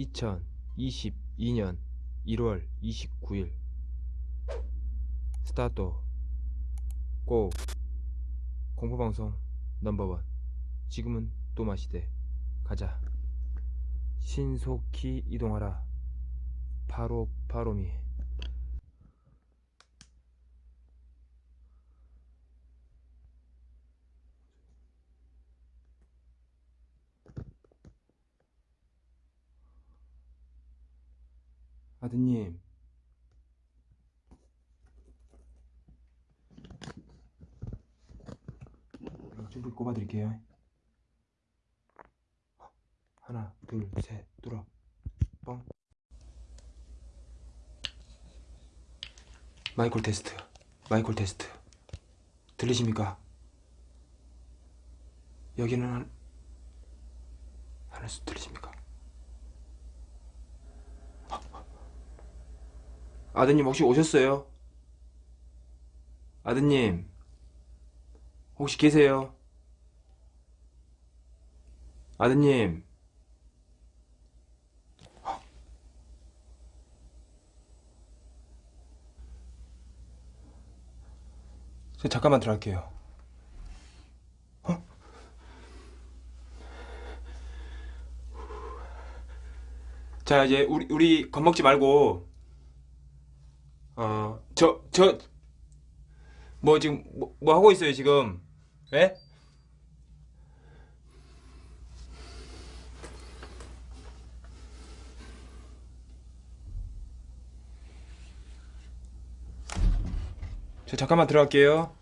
2022년 1월 29일. 스타트. 고 공포방송 넘버원. 지금은 또 마시대 가자. 신속히 이동하라. 바로 바로미 아드님. 좀 꼽아드릴게요. 하나 둘셋 뚫어. 뻥. 마이콜 테스트. 마이콜 테스트. 들리십니까? 여기는 한 하나씩 들리십니까? 아드님 혹시 오셨어요? 아드님 혹시 계세요? 아드님 저 잠깐만 들어갈게요 어? 자 이제 우리 우리 겁먹지 말고 어, 저, 저, 뭐 지금, 뭐, 뭐 하고 있어요, 지금? 예? 저 잠깐만 들어갈게요.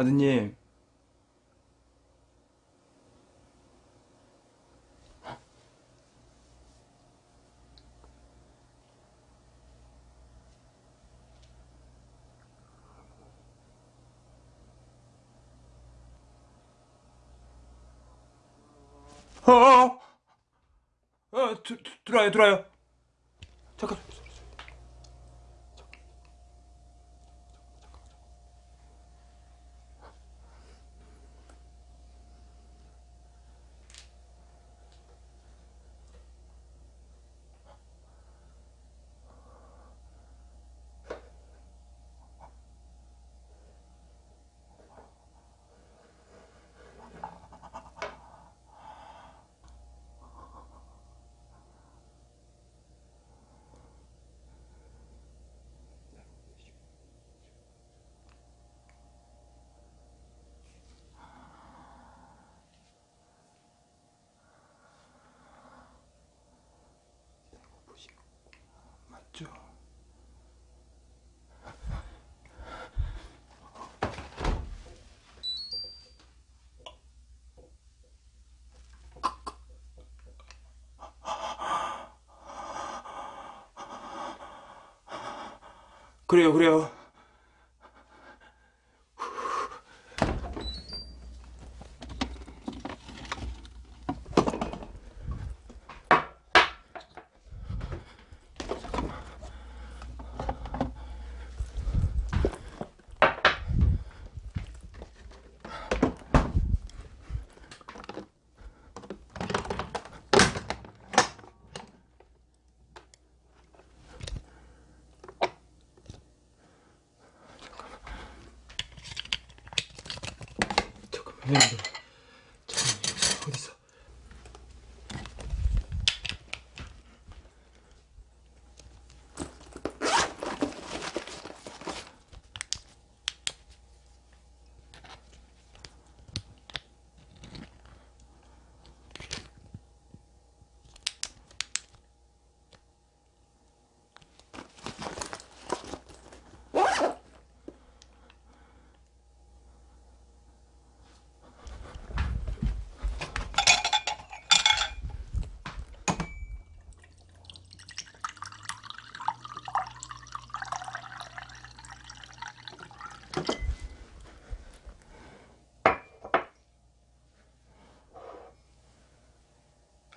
아드님. 어, 어, 어, 들, 들어와요, 들어와요. 잠깐. 그래요, 그래요.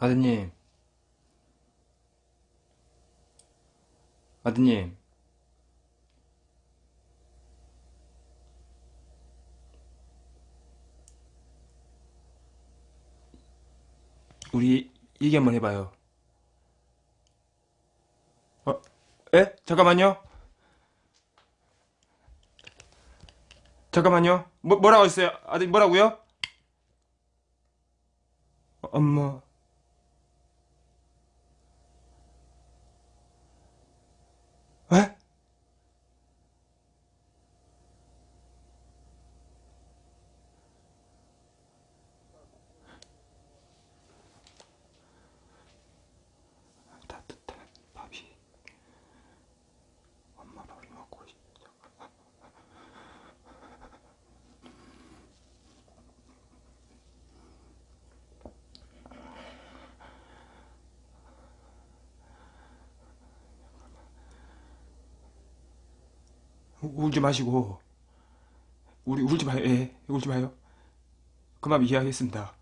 아드님. 아드님. 우리 얘기 한번 해봐요. 어? 에? 잠깐만요. 잠깐만요. 뭐, 뭐라고 했어요? 아들 뭐라고요? 어, 엄마. 에? 따뜻한 밥이 엄마 밥이 먹고 싶다. 우- 울지 마시고 우리 울지 마요. 예, 울지 마요. 그 마음 이해하겠습니다.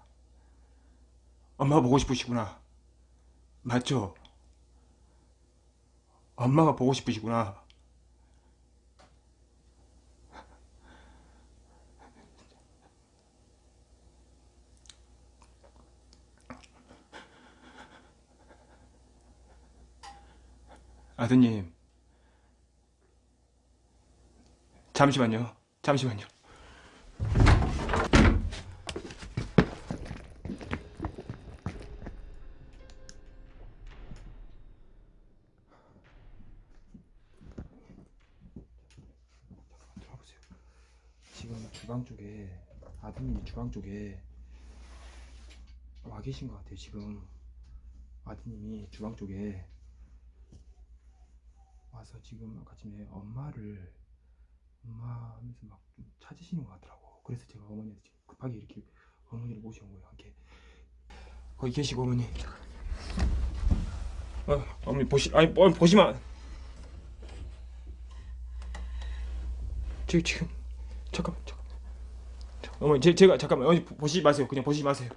엄마가 보고 싶으시구나. 맞죠? 엄마가 보고 싶으시구나. 아드님, 잠시만요. 잠시만요. 들어보세요. 지금 주방 쪽에 아드님이 주방 쪽에 와 계신 것 같아요. 지금 아드님이 주방 쪽에 와서 지금 아까 전에 엄마를 엄마 하면서 막좀 찾으시는 것 같더라고. 그래서 제가 어머니한테 지금 급하게 이렇게 어머니를 모셔온 거예요. 이렇게 거기 계시고 어머니. 어, 어머니 보시 아니 어, 보시면 지금 지금 잠깐만 잠깐 어머니 제, 제가 잠깐만 어머니 보- 보시지 마세요. 그냥 보시지 마세요.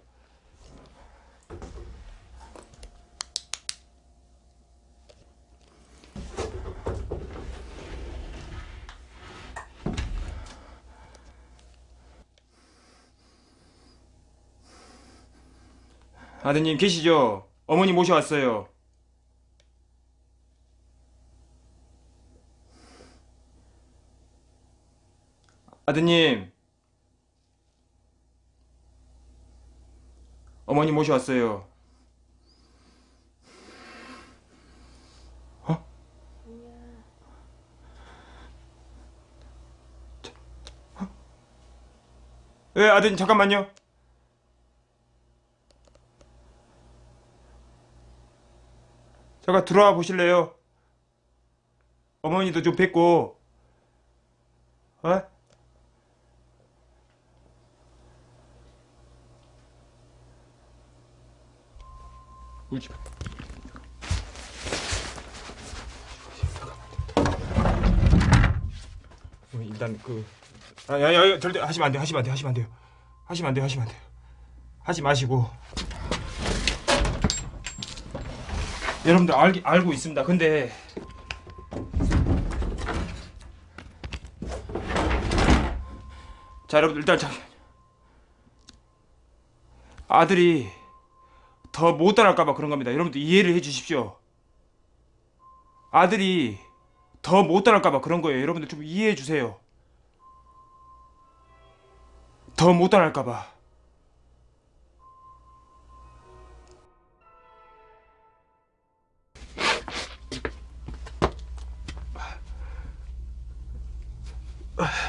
아드님 계시죠? 어머니 모셔왔어요. 아드님. 어머니 모셔왔어요. 어? 자, 어? 예, 아드님 잠깐만요. 잠깐 들어와 보실래요? 어머니도 좀 뵙고, 어? 울지 마. 어, 일단 그, 아, 야, 야, 야, 절대 하시면 안 돼요, 하시면 안 돼요, 하시면 안 돼요, 하시면 안 돼요, 하시면 안 돼요, 하지 마시고. 여러분들 알, 알고 있습니다. 근데 자 여러분들 일단 자 아들이 더 못 따라할까봐 그런 겁니다. 여러분들 이해를 해주십시오. 아들이 더 못 따라할까봐 그런 거예요. 여러분들 좀 이해해 주세요. 더 못 따라할까봐. uh,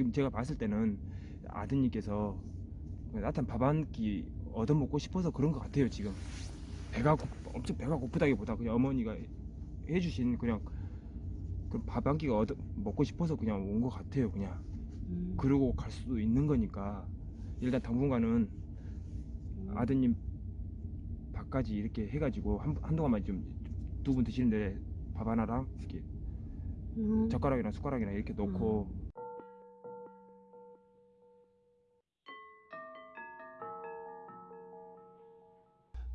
지금 제가 봤을 때는 아드님께서 나타난 밥한 끼 얻어먹고 싶어서 그런 것 같아요 지금 배가 고, 엄청 배가 고프다기보다 그냥 어머니가 해주신 그냥 밥 한 끼가 얻어 먹고 싶어서 그냥 온 것 같아요 그냥 음. 그러고 갈 수도 있는 거니까 일단 당분간은 음. 아드님 밥까지 이렇게 해가지고 한, 한동안만 좀 두 분 드시는데 밥 하나랑 이렇게 음. 젓가락이랑 숟가락이랑 이렇게 놓고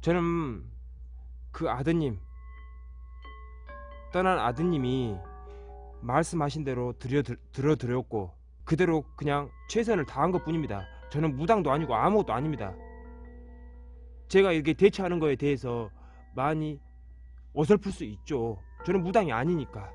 저는 그 아드님 떠난 아드님이 말씀하신 대로 들여 들어드렸고 그대로 그냥 최선을 다한 것 뿐입니다. 저는 무당도 아니고 아무것도 아닙니다. 제가 이렇게 대처하는 거에 대해서 많이 어설플 수 있죠. 저는 무당이 아니니까.